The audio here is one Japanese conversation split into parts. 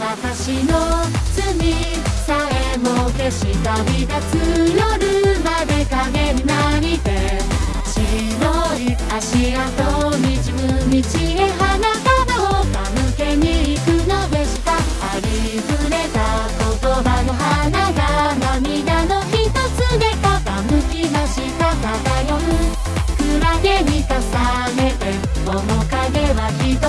私の罪さえも消した身がつ夜まで影になりて。白い足跡。ratito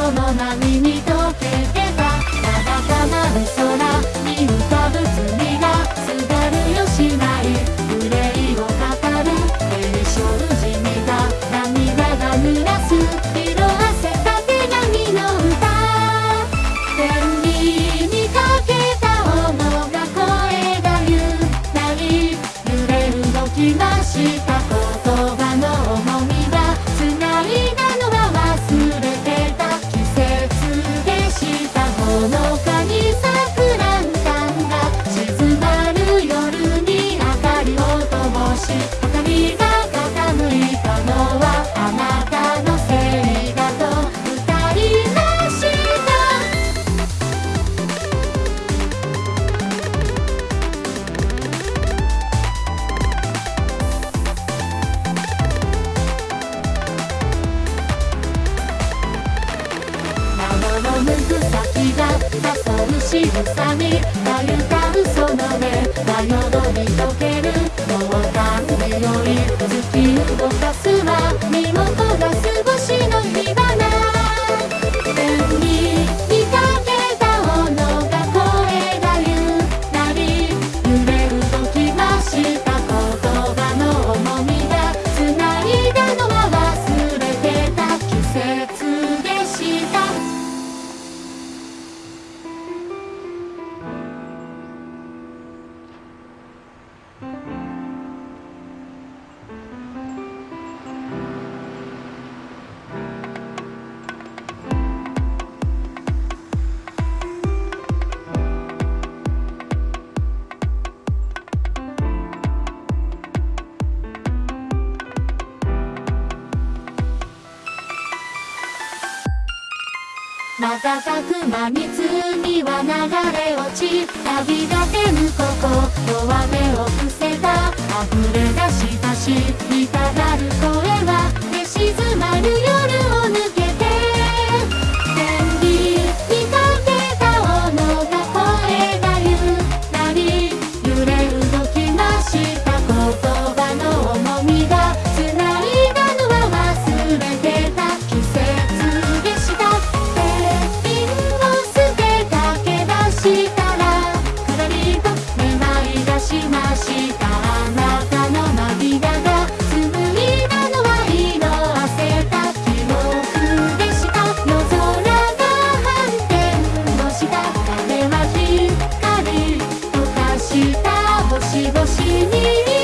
紡く先が誘う仕さにがうたその目はよどみ溶ける瞬く間にには流れ落ち旅立てぬ心弱めを伏せた溢れ出したしみたがる声は寝静まる夜。осенний